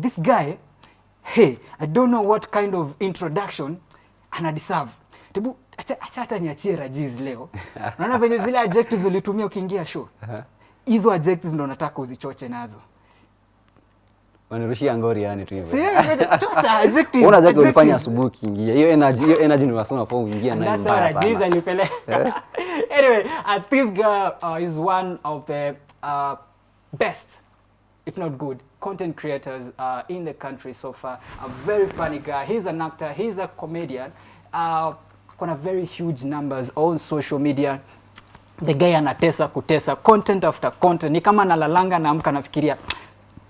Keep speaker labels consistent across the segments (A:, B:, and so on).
A: this guy hey i don't know what kind of introduction ana deserve. Tebu acha acha hata niachie rajiz leo. Unaona venye zile adjectives ulitumia ukiingia show? Hizo adjectives ndo nataka uzichoche nazo.
B: Wanirushia ngori yani tu hivyo.
A: Si, chocha adjectives,
B: Una zake ulifanya asubuhi ukiingia. Hiyo energy hiyo energy ni wasoma kwa uingia nayo
A: that's
B: mbaya sana.
A: alipeleka. anyway, uh, this girl uh, is one of the uh, best, if not good, content creators uh, in the country so far. A very funny guy. He's an actor. He's a comedian. Uh, kuna very huge numbers on social media. The guy anatesa kutesa content after content. Ni kama nalalanga naamka nafikiria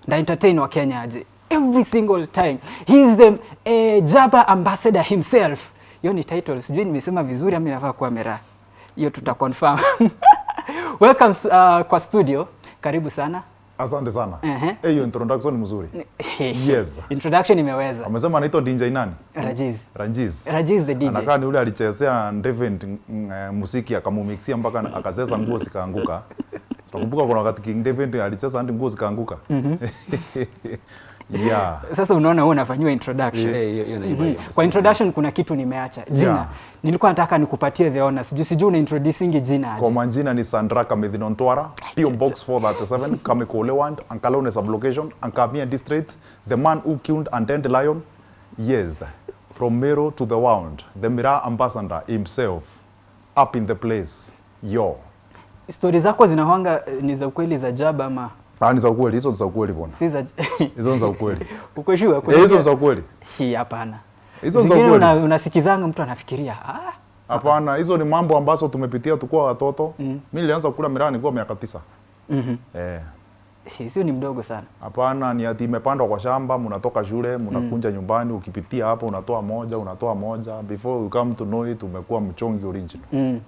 A: nda entertain wa Kenya aje every single time. He's the uh, Jaba ambassador himself. Hiyo ni title, sijui nimesema vizuri ama inafaa kuwa mera. Hiyo tuta confirm. Welcome uh, kwa studio. Karibu sana.
C: Asante sana. Eh, hiyo introduction ni mzuri. Yes.
A: Introduction imeweza.
C: Amesema anaitwa DJ nani?
A: Rajiz.
C: Rajiz.
A: Rajiz the DJ.
C: Anakaa ni yule alichezea Devent mm, eh, musiki akamumixia mpaka akazesa nguo zikaanguka. Tunakumbuka kuna wakati King Devent alicheza hadi nguo zikaanguka. yeah.
A: Sasa unaona wewe unafanyiwa introduction.
B: yeah, yeah, yeah,
A: yeah,
B: yeah.
A: Kwa introduction kuna kitu nimeacha. Jina.
C: Yeah.
A: Nilikuwa nataka nikupatie the honors. Sijui sijui una introducing jina
C: Kwa
A: manjina
C: majina ni Sandra Kamithino Ntwara, PO Box 437, Kamikoleland, Ankalone sublocation, Ankamia district, the man who killed and tend lion. Yes, from Mero to the wound, the Mira ambassador himself, up in the place. Yo.
A: Stori zako zinahanga eh, ni za ukweli za Jaba ama
C: Ah, ni za ukweli, hizo za ukweli bwana.
A: si za
C: Hizo ni za ukweli.
A: Sure?
C: Eh, hizo ni za ukweli.
A: Hii hapana.
C: Hizo za ukweli.
A: una, unasikizanga mtu anafikiria ah,
C: Hapana, hizo ni mambo ambazo tumepitia tukuwa watoto. Mm. Mimi nilianza kula miraa nikiwa miaka tisa.
A: mhm.
C: Eh.
A: Hizo sio ni mdogo sana.
C: Hapana, ni ati imepandwa kwa shamba, mnatoka shule, mnakunja mm. nyumbani, ukipitia hapo unatoa moja, unatoa moja. Before you come to know it, umekuwa mchongi original.
A: Mm.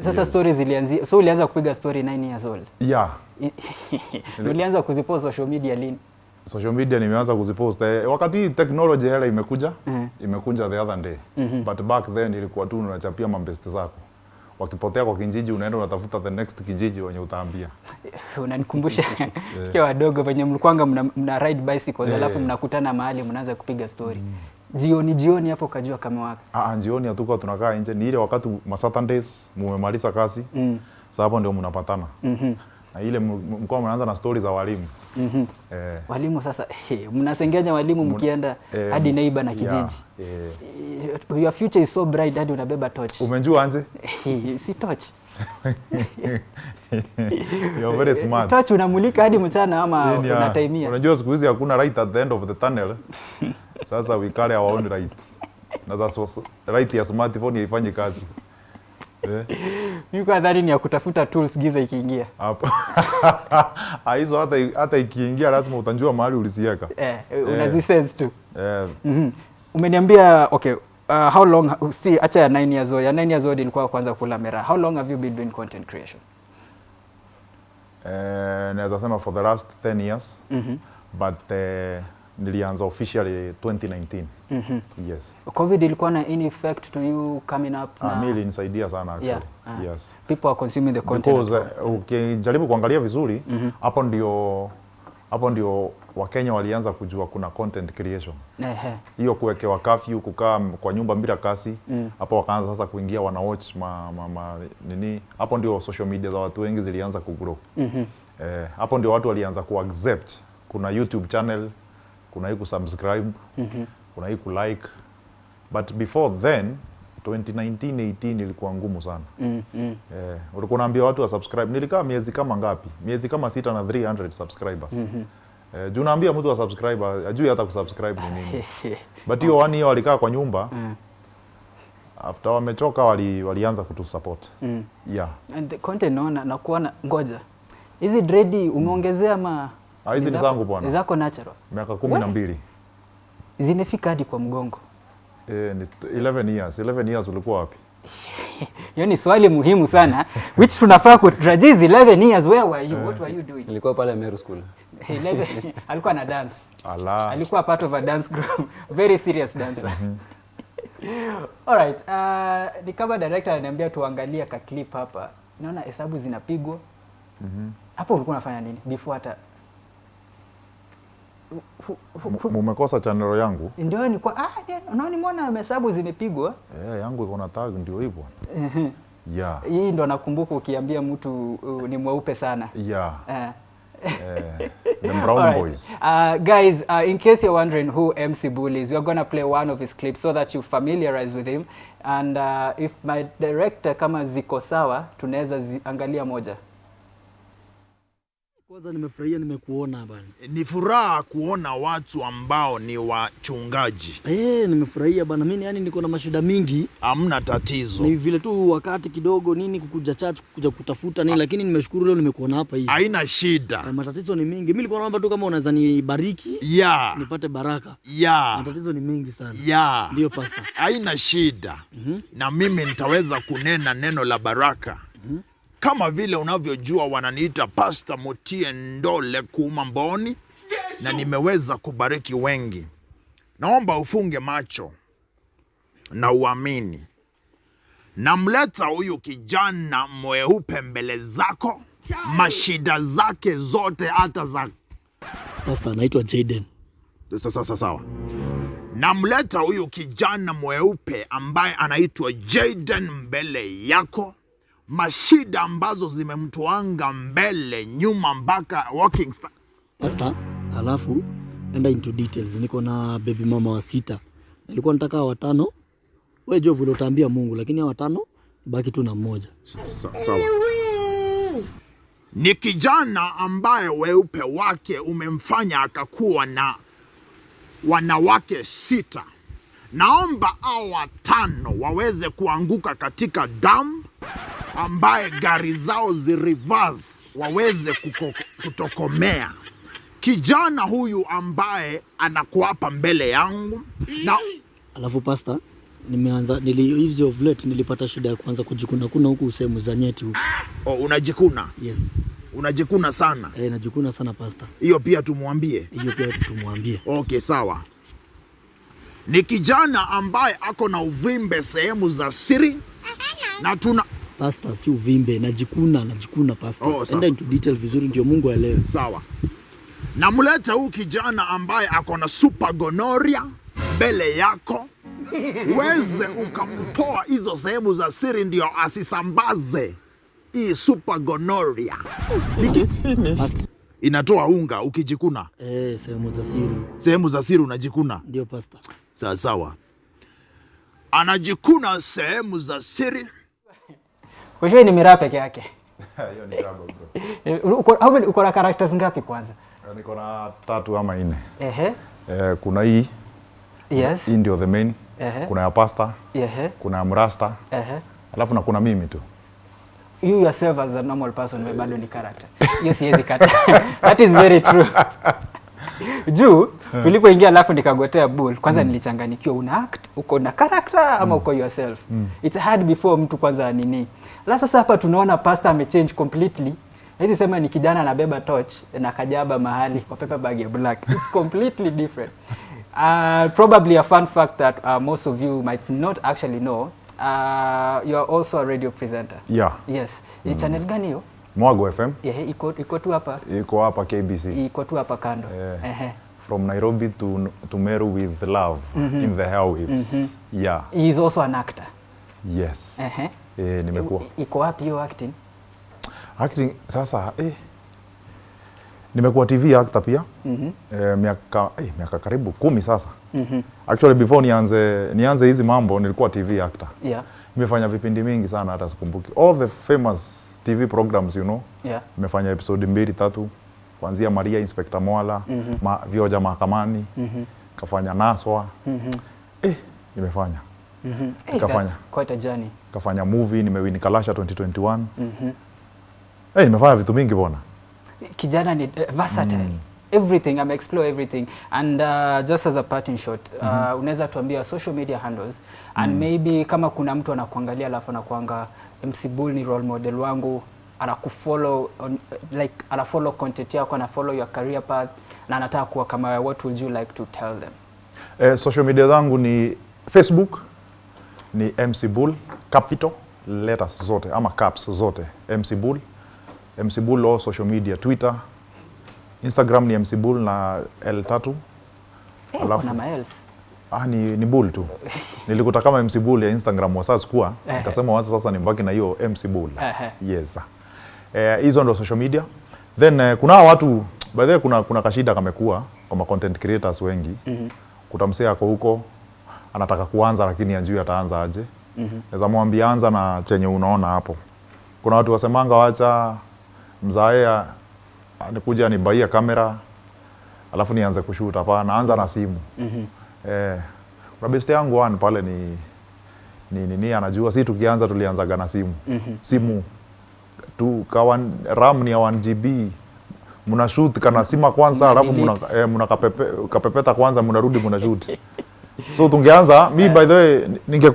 A: Sasa yes. story zilianzia so ulianza kupiga story 9 years old.
C: Yeah.
A: Ulianza kuzipost social media lini?
C: Social media nimeanza kuzipost eh, wakati technology hela imekuja
A: Mhm.
C: imekuja the other day mm -hmm. but back then ilikuwa tu unachapia mambesti zako wakipotea kwa kijiji unaenda unatafuta the next kijiji wenye utaambia
A: Unanikumbusha yeah. wadogo venye mlikwanga mna, mna ride bicycles
C: yeah.
A: alafu mnakutana mahali mnaanza kupiga story. Jioni jioni hapo kajua kama wapi?
C: Ah, jioni hatukuwa tunakaa nje, ni ile wakati ma Saturdays mumemaliza kazi
A: Mm.
C: sasa hapo ndio mnapatana
A: Mhm.
C: na ile mkoa mnaanza na stori za walimu
A: Mhm.
C: eh,
A: Walimu sasa hey, mnasengenya walimu mkienda
C: eh,
A: hadi neighbor na kijiji yeah,
C: eh.
A: Your future is so bright hadi unabeba torch.
C: Umejua anje?
A: si torch.
C: You're very smart.
A: Torch unamulika hadi mchana ama unatimia.
C: Unajua siku hizi hakuna light at the end of the tunnel. Sasa wikale hawaoni right. Na sasa right ya smartphone haifanyi kazi. Eh,
A: Mimi kwa ni ya kutafuta tools giza ikiingia.
C: hapo. Ah, hizo hata hata ikiingia lazima utanjua mahali ulisiweka.
A: Eh, unazisense tu.
C: Eh,
A: Mhm. Umeniambia okay, uh, how long si acha ya 9 years old. Ya 9 years old ilikuwa kwanza kula mera. How long have you been doing content creation?
C: eh, naweza sema for the last 10 years.
A: Mhm.
C: But eh, nilianza officially 2019.
A: Mm -hmm.
C: Yes.
A: COVID ilikuwa na any effect to you coming up
C: Ah,
A: na
C: mimi ilinisaidia sana actually.
A: Yeah, ah.
C: Yes.
A: people are consuming the content.
C: because uh, ukijaribu kuangalia vizuri hapo mm -hmm. ndio hapo ndio wakenya walianza kujua kuna content creation
A: Ehe.
C: hiyo kuwekewa curfew, kukaa kwa nyumba bila kasi hapo mm. wakaanza sasa kuingia wana watch ma, ma, ma, nini hapo ndio social media za watu wengi zilianza kugrow
A: Mhm.
C: Mm eh, hapo ndio watu walianza kuaccept kuna youtube channel kuna hii kusubscribe kuna hii kulike but before then 2019 18 ilikuwa ngumu sana
A: Mm, mm.
C: Eh, ulikuwa unaambia watu wa subscribe. Nilikaa miezi kama ngapi? Miezi kama sita na 300 subscribers. Eh, juu naambia mtu wa subscribe ajui hata kusubscribe ni nini. But hiyo one year walikaa kwa nyumba. After wamechoka wali, walianza kutu support.
A: Mm.
C: Yeah.
A: And the content naona na kuona ngoja. Hizi dredi umeongezea ma
C: hizi ni zangu bwana.
A: ni Zako natural.
C: Miaka kumi na mbili.
A: Zimefika hadi kwa mgongo.
C: Eh, ni 11 years. 11 years ulikuwa wapi?
A: Hiyo ni swali muhimu sana which tunafaa kutrajiz 11 years where were you what were you doing
B: nilikuwa pale Meru School
A: 11 alikuwa na dance
C: Ala.
A: alikuwa part of a dance group very serious dancer alright uh, ni kama director ananiambia tuangalie ka clip hapa naona hesabu zinapigwa Mhm. Mm hapo ulikuwa unafanya nini before hata
C: mumekosa chanelo yangu
A: ndio ni kwa ah, unaona nimeona hesabu zimepigwa.
C: eh, yangu iko na tag ndio hivyo yeah
A: Hii ndo nakumbuka ukiambia mtu uh, ni mweupe sana.
C: yeah
A: uh.
C: yeah, the brown
A: right.
C: boys
A: Uh, guys, uh, in case you're wondering who MC Bull is, we're going to play one of his clips so that you familiarize with him. And uh, if my director kama ziko sawa, tunaweza ziangalia moja.
D: Kwanza nimefurahia nimekuona bana.
E: Ni furaha kuona watu ambao ni wachungaji.
D: Eh, nimefurahia bana. Mimi yani niko na mashida mingi.
E: Hamna tatizo,
D: Ni vile tu wakati kidogo nini kukuja church kuja kutafuta nini lakini nimeshukuru leo nimekuona hapa hivi.
E: haina shida.
D: Eh, matatizo ni mingi. Mimi nilikuwa naomba tu kama unaweza nibariki
E: Yeah.
D: nipate baraka.
E: Yeah.
D: Matatizo ni mengi sana.
E: Yeah.
D: Ndio pastor.
E: haina shida. Mm -hmm. Na mimi nitaweza kunena neno la baraka kama vile unavyojua wananiita Pasta Mutie Ndole Kuuma Mboni, na nimeweza kubariki wengi. Naomba ufunge macho na uamini. Namleta huyu kijana mweupe mbele zako, mashida zake zote hata za
D: Pasta anaitwa Jaden.
E: sasa sasa sawa. Namleta huyu kijana mweupe ambaye anaitwa Jaden mbele yako, mashida ambazo zimemtoanga mbele nyuma mpaka walking star.
D: Pasta, alafu enda into details. Niko na baby mama wa sita. Nilikuwa nataka watano. Wewe jua vile utaambia Mungu lakini hawa watano baki tu na mmoja.
E: Sa- sawa. Ni kijana ambaye weupe wake umemfanya akakuwa na wanawake sita. Naomba hao watano waweze kuanguka katika damu ambaye gari zao zirivas waweze kuko, kutokomea. Kijana huyu ambaye anakuapa mbele yangu na
D: Alafu pasta, nimeanza nili hizi of late nilipata shida ya kuanza kujikuna kuna huku sehemu za nyeti huku.
E: oh, unajikuna
D: Yes.
E: unajikuna sana,
D: Eh, najikuna sana pasta.
E: hiyo pia tumwambie.
D: Hiyo pia tumwambie.
E: Okay, sawa. Ni kijana ambaye ako na uvimbe sehemu za siri na tuna
D: Pasta si uvimbe, najikuna, najikuna pasta.
E: Oh.
D: Enda into detail vizuri ndio Mungu aelewe.
E: sawa. Namleta huu kijana ambaye ako na super gonoria mbele yako, uweze ukamtoa hizo sehemu za siri, ndio asisambaze hii super gonoria. Inatoa unga ukijikuna
D: Eh, sehemu za siri
E: sehemu za siri, unajikuna
D: Ndio pasta.
E: sawa sawa. Anajikuna sehemu za siri
A: Kwa hiyo ni miraa peke yake. Hiyo ni trouble bro. Uko, how many- uko na characters ngapi kwanza?
C: niko na tatu ama nne
A: Ehe.
C: eh, kuna hii
A: Yes.
C: hii ndio the main
A: Ehe.
C: kuna ya pasta
A: Ehe.
C: kuna ya mrasta
A: Ehe.
C: alafu na kuna mimi tu
A: You yourself as a normal person wewe bado ni character. Hiyo siwezi kata. That is very true. Juu tulipoingia alafu nikagotea bull kwanza mm. nilichanganikiwa una act uko na character ama mm. uko yourself. mm. It's hard before mtu kwanza nini. Alafu sasa hapa tunaona pastor amechange completely. Hizi sema ni kijana anabeba torch na kajaba mahali kwa paper bag ya black. It's completely different. Uh, probably a fun fact that uh, most of you might not actually know. Uh, you are also a radio presenter.
C: yeah
A: Yes. Ni channel gani hiyo?
C: mwago fm
A: Yeah, iko iko tu hapa.
C: iko hapa kbc
A: Iko tu hapa kando.
C: Yeah.
A: Ehe.
C: from nairobi to, to meru with love in the airwaves yeah
A: He is also an actor.
C: yes
A: Ehe.
C: Eh, nimekuwa.
A: Iko wapi hiyo acting?
C: acting sasa eh, nimekuwa tv actor pia. Eh, miaka eh, miaka karibu kumi sasa. Actually before nianze nianze hizi mambo nilikuwa tv actor.
A: Yeah.
C: nimefanya vipindi mingi sana hata sikumbuki. All the famous tv programs you know.
A: Yeah.
C: nimefanya episode mbili tatu. Kuanzia maria inspector mwala mm -hmm. ma, vioja mahakamani. Kafanya naswa. Eh, nimefanya.
A: Mhm. Hey, kafanya quite a journey.
C: Kafanya movie nimewin kalasha 2021 eh, nimefanya vitu mingi bona
A: Kijana ni versatile. Mm. Everything, I'm explore everything. And uh, just as a parting shot, mm -hmm. uh, unaweza tuambia social media handles and mm. maybe kama kuna mtu anakuangalia alafu anakuanga MC Bull ni role model wangu anakufollow on, like anafollow content yako anafollow your career path na anataka kuwa kama wewe, what would you like to tell them?
C: eh, social media zangu ni facebook ni mc bull capital letters zote ama caps zote mc bull mc bull all social media twitter Instagram ni MC Bull na L3.
A: Hey,
C: Alafu-
A: kuna maels.
C: Ah, ni, ni Bull tu. Nilikuta kama MC Bull ya Instagram wa sasa
A: kwa
C: Nikasema wacha sasa nimbaki na hiyo MC Bull. Yes. Eh, hizo ndo social media. Then eh, kuna watu by the way kuna kuna kashida kamekuwa kwama content creators wengi. Mm -hmm. Kutamsea ako huko anataka kuanza lakini anjui ataanza aje. Mm Naweza mwambia anza na chenye unaona hapo. Kuna watu wasemanga wacha mzae nikuja nibaia kamera alafu nianze kushuta. Hapana, anza na simu.
A: Mhm.
C: Eh, kuna best yangu one pale ni ni nini anajua si tukianza tulianzaga na simu. Simu tu kawa RAM ni ya 1 GB muna shoot kana sima kwanza alafu muna, eh, muna kapepe, kapepeta kwanza mnarudi muna shoot. So tungeanza mi by the way ninge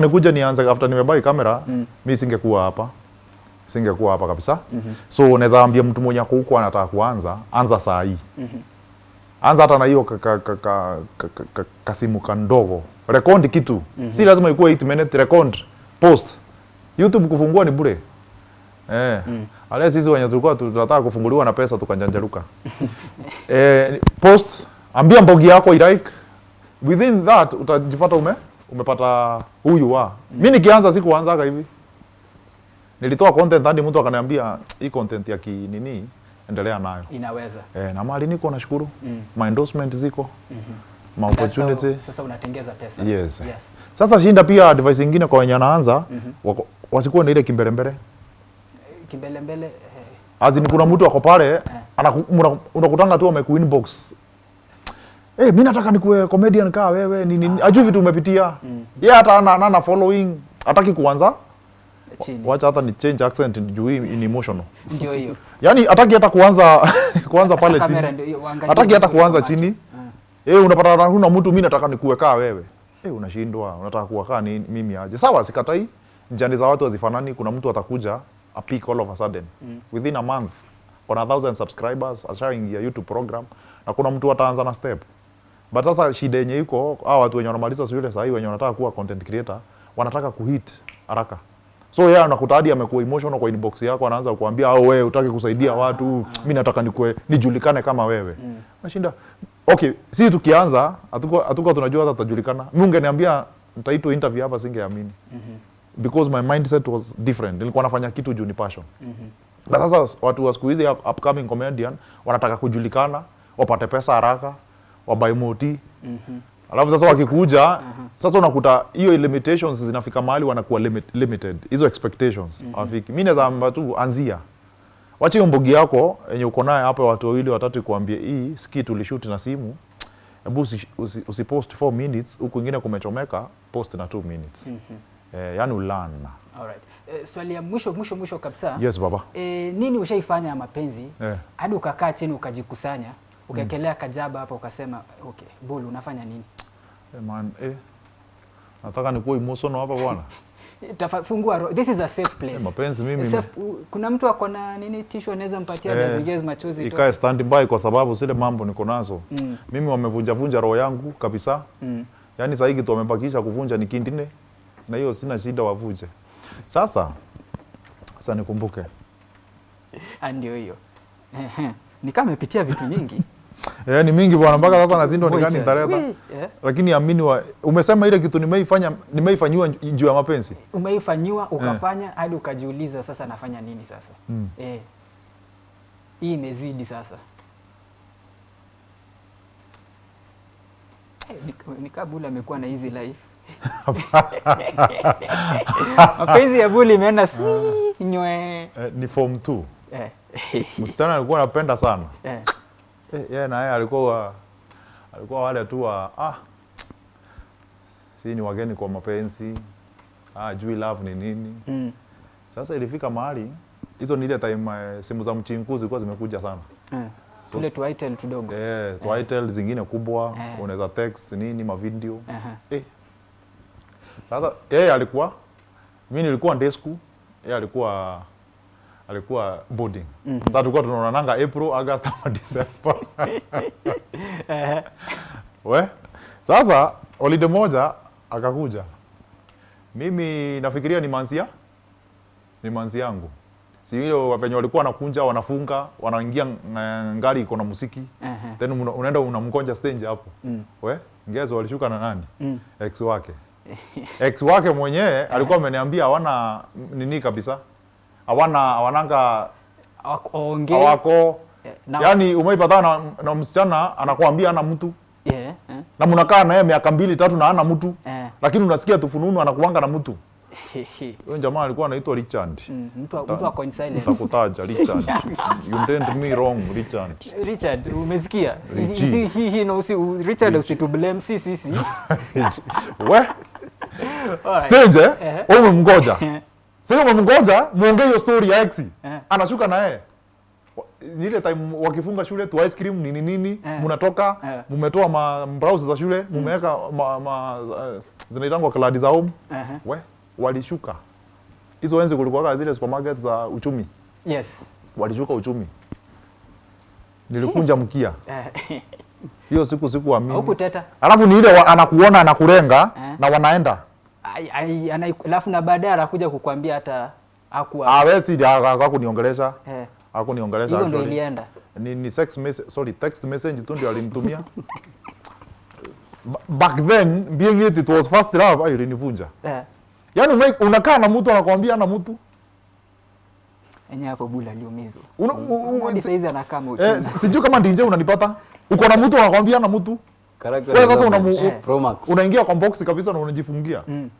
C: nikuja nianze after nimebai kamera mi singekuwa hapa. Singekuwa hapa kabisa. So unaweza ambia mtu mwenye ako huko anataka kuanza, anza saa hii. Anza hata na hiyo ka- ka- ka- ka- ka- ka- ka- kasimu kandogo. Rekondi kitu. Si lazima ikuwe 8 minute record post. Youtube kufungua ni bure. Eh. Ale sisi wenye tulikuwa tu- tunataka kufunguliwa na pesa tukanjanjaruka. Eh, post ambia mbogi yako ilike within that utajipata ume umepata huyu wa Mimi nikianza sikuanzaga hivi nilitoa content hadi mtu akaniambia hii content ya kinini endelea nayo
A: Inaweza.
C: Eh, na mali niko nashukuru mm. My endorsement ziko Mm ma
A: That's
C: opportunity
A: how- Sasa unatengeza pesa.
C: yes.
A: Yes.
C: Sasa shinda pia advice nyingine kwa wenye anaanza wako- wasikuwe na ile kimbelembele
A: Kimbelembele eh,
C: azini kuna mtu ako pale eh. unakutanga tu ameku inbox Eh, mi nataka nikuwe comedian kaa wewe ni ah. ajui vitu umepitia ye hata ana, ana, following hataki kuanza
A: chini.
C: wacha hata ni change accent juu ni emotional
A: Ndio hiyo.
C: yani hataki hata kuanza kuanza pale chini hataki hata kuanza
A: kwa macho.
C: chini eh unapata na huna mtu mimi nataka nikuwe kaa wewe eh unashindwa unataka kuwa kaa ni mimi aje sawa sikatai njani za watu hazifanani kuna mtu atakuja a peak all of a sudden mm. within a month on a thousand subscribers ashaingia youtube program na kuna mtu ataanza na step but sasa shida yenye iko hao watu wenye wanamaliza shule sahii wenye wanataka kuwa content creator wanataka kuhit haraka. So yeye anakuta hadi amekuwa emotional kwa inbox yako anaanza kukuambia au wewe utaki kusaidia watu. mimi nataka nikue nijulikane kama wewe. Mm. nashinda okay si tukianza hatuko hatuko tunajua hata tutajulikana. Mimi ungeniambia nitaitwa interview hapa singeamini. Mm -hmm. because my mindset was different. Nilikuwa nafanya kitu juu ni passion. Mm -hmm. na sasa watu wa siku hizi upcoming comedian wanataka kujulikana wapate pesa haraka wabai moti alafu sasa wakikuja sasa unakuta hiyo limitations zinafika mahali wanakuwa limit, limited. Hizo expectations hawafiki. Mi naweza amba tu anzia. Wacha hiyo mbogi yako yenye uko naye hapa watu wawili watatu kuambia hii ski tulishoot na simu. Hebu usi, usi, usipost 4 minutes huku ingine kumechomeka post na 2 minutes. Eh, yani ulan
A: Alright. Eh, swali ya mwisho mwisho mwisho kabisa.
C: yes baba.
A: Eh, nini ushaifanya ya mapenzi?
C: Eh.
A: hadi ukakaa chini ukajikusanya ukaekelea mm. kajaba hapa ukasema okay, Bull unafanya nini?
C: Hey man, eh. nataka nikuwa emotional hapa bwana
A: tafungua roho. This is a safe place.
C: Hey, mapenzi mimi
A: Safe, kuna mtu ako na nini tissue anaweza mpatia
C: Eh,
A: dazigezi machozi tu.
C: ikae stand by kwa sababu zile mambo niko nazo
A: Mm.
C: mimi wamevunja vunja roho yangu kabisa
A: Mm.
C: yaani sasa hiki tu wamebakisha kuvunja ni kindine na hiyo sina shida wavunje sasa sasa nikumbuke
A: Ah, ndio hiyo. Ehe. Ni kama amepitia vitu nyingi.
C: Eh, ni mingi bwana mpaka sasa nazindwa ni
A: gani
C: nitaleta
A: Wee, eh.
C: lakini amini wa umesema ile kitu nimeifanya nimeifanyiwa juu ya mapenzi.
A: Umeifanyiwa ukafanya hadi ukajiuliza sasa nafanya nini sasa?
C: Mm.
A: eh. hii imezidi sasa. Eh, ni- Buli amekuwa na hizi life. Mapenzi ya Buli imeenda si nywe.
C: Eh, ni form 2
A: eh.
C: msichana alikuwa anapenda sana.
A: Eh.
C: Eh, yeye na yeye alikuwa alikuwa wale tu wa ah si ni wageni kwa mapenzi ah jui love ni nini
A: Mm.
C: Sasa ilifika mahali hizo ni ile time uh, simu za mchinkuzi zilikuwa zimekuja sana.
A: Eh. So, tuitel tudogo
C: Eh, Twitel zingine kubwa,
A: Eh.
C: unaweza text nini ma video.
A: -huh.
C: Eh. Sasa yeye alikuwa mimi nilikuwa ndesku, yeye alikuwa alikuwa boarding. Sasa tulikuwa tunaonananga April, August ama December. We, sasa holiday moja akakuja. Mimi nafikiria ni manzia ni manzi yangu. si hiyo venye walikuwa wanakunja wanafunga wanaingia ng- ngari iko na muziki.
A: Uh
C: -huh. then unaenda unamkonja stage hapo we ngezo walishuka na nani ex wake ex wake mwenyewe alikuwa ameniambia hawana nini kabisa hawana hawananga
A: Hawako- awako na-
C: yani umeipatana na, na msichana anakuambia ana mtu
A: Yeah, yeah.
C: na mnakaa naye miaka mbili tatu na ana mtu
A: yeah.
C: lakini unasikia tufununu anakuanga na mtu huyo jamaa alikuwa anaitwa Richard
A: Mm, mtu wa- mtu in silence.
C: Nitakutaja Richard you didn't me wrong Richard
A: Richard, umesikia?
C: Richie.
A: Hii hii hii na usi Richard usitublame si sisi.
C: we
A: Alright.
C: stage eh
A: Ehe.
C: wewe umemgoja sasa umemgoja muongee hiyo story ya ex
A: Eh.
C: anashuka na yeye ni ile time wakifunga shule tu ice cream nini nini
A: Eh.
C: mnatoka
A: Eh.
C: mmetoa ma browse za shule mmeweka mm. ma, ma uh, zinaitangwa kladi za home
A: Ehe.
C: we walishuka hizo enzi kulikuwa zile supermarket za uchumi
A: Yes.
C: walishuka uchumi nilikunja mkia hiyo siku sikuamini
A: Hukuteta.
C: alafu ni ile anakuona anakurenga
A: Eh.
C: na wanaenda
A: Alafu na baadaye anakuja kukwambia hata hakuwa.
C: awesi hakuniongelesha
A: Eh.
C: hakuniongelesha
A: hiyo ndio ilienda.
C: ni, ni sex message, sorry, text message tu ndio alinitumia back then being it, it was first love ayo ilinivunja
A: Eh.
C: yani unakaa na mtu anakwambia ana mtu
A: enye hapo bula aliumizwa. Hadi saizi anakaa
C: eh,
A: mauchungu.
C: si- sijui kama ndinje unanipata uko na mtu anakwambia ana mtu Wewe sasa
B: una
C: unamu-
B: Max.
C: unaingia kwa box kabisa na unajifungia
A: Mm.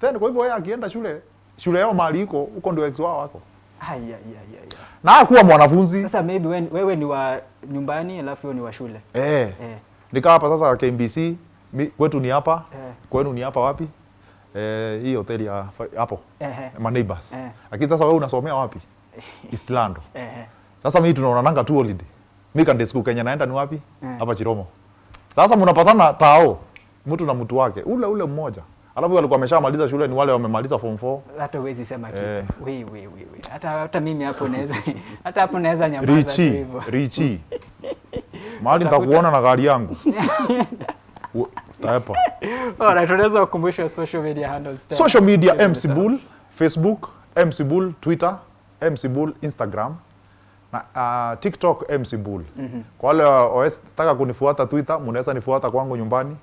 C: then kwa hivyo yeye akienda shule shule yao mahali iko huko ndio ex wao wako
A: Ai, ya ya ai.
C: na hakuwa mwanafunzi
A: Sasa maybe when, wewe ni wa nyumbani alafu wewe ni wa shule.
C: eh.
A: Eh.
C: nikaa hapa sasa KMBC kwetu ni hapa
A: Eh.
C: kwenu ni hapa wapi eh, hii hoteli ya hapo
A: Eh.
C: my neighbors
A: Eh.
C: lakini sasa wewe unasomea wapi Eastlando
A: Eh.
C: sasa mimi tunaonananga tu holiday mimi school Kenya naenda ni wapi
A: Eh.
C: hapa Chiromo sasa mnapatana tao mtu na mtu wake ule ule mmoja alafu alikuwa ameshamaliza shule ni wale wamemaliza form 4
A: hata huwezi sema kitu.
C: Eh.
A: We, we, we, we. Hata hata mimi hapo naweza hata hapo naweza nyamaza
C: Richi. Richi mahali nitakuona na gari yangu taepa
A: Alright, tunaweza kukumbusha social media handles tena.
C: social media MC. Bull Facebook MC Bull Twitter MC Bull Instagram na uh, TikTok MC Bull Mm -hmm. kwa wale OS taka kunifuata Twitter mnaweza nifuata kwangu nyumbani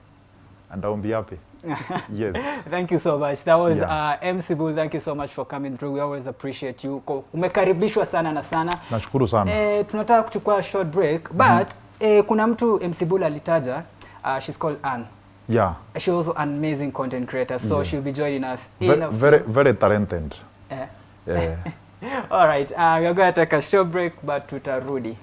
C: be happy yes
A: Thank you so much. That was
C: Yeah.
A: uh, MC Bull. Thank you so much for coming through. We always appreciate you. Kwa Umekaribishwa sana na sana.
C: nashukuru sana
A: Eh, tunataka kuchukua short break but mm -hmm. eh, kuna mtu MC Bull alitaja uh, she's called Anne.
C: yeah
A: She's also an amazing content creator so yeah. she'll be joining us in
C: very
A: a
C: very, very talented
A: eh.
C: yeah.
A: All right, uh, we're going to take a short break but tutarudi.